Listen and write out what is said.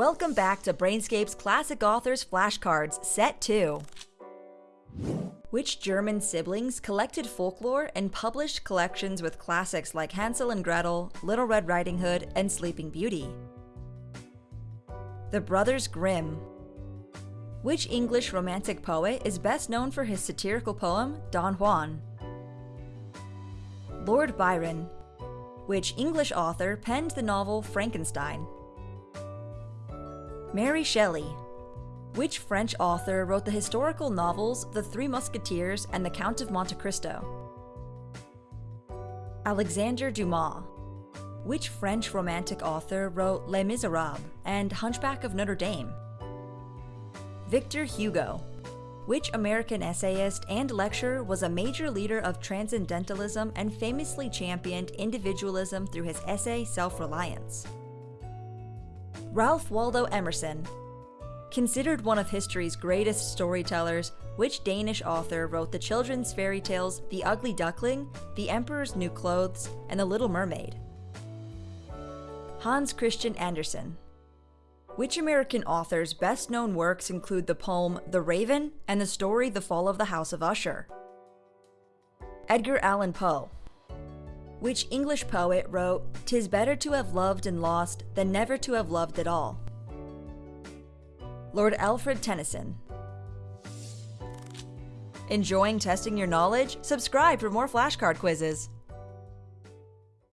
Welcome back to Brainscape's Classic Authors Flashcards, Set 2. Which German siblings collected folklore and published collections with classics like Hansel and Gretel, Little Red Riding Hood, and Sleeping Beauty? The Brothers Grimm. Which English romantic poet is best known for his satirical poem, Don Juan? Lord Byron. Which English author penned the novel Frankenstein? Mary Shelley. Which French author wrote the historical novels The Three Musketeers and The Count of Monte Cristo? Alexandre Dumas. Which French romantic author wrote Les Miserables and Hunchback of Notre Dame? Victor Hugo. Which American essayist and lecturer was a major leader of transcendentalism and famously championed individualism through his essay Self Reliance? Ralph Waldo Emerson. Considered one of history's greatest storytellers, which Danish author wrote the children's fairy tales The Ugly Duckling, The Emperor's New Clothes, and The Little Mermaid? Hans Christian Andersen. Which American author's best known works include the poem The Raven and the story The Fall of the House of Usher? Edgar Allan Poe which English poet wrote, "'Tis better to have loved and lost than never to have loved at all." Lord Alfred Tennyson. Enjoying testing your knowledge? Subscribe for more flashcard quizzes.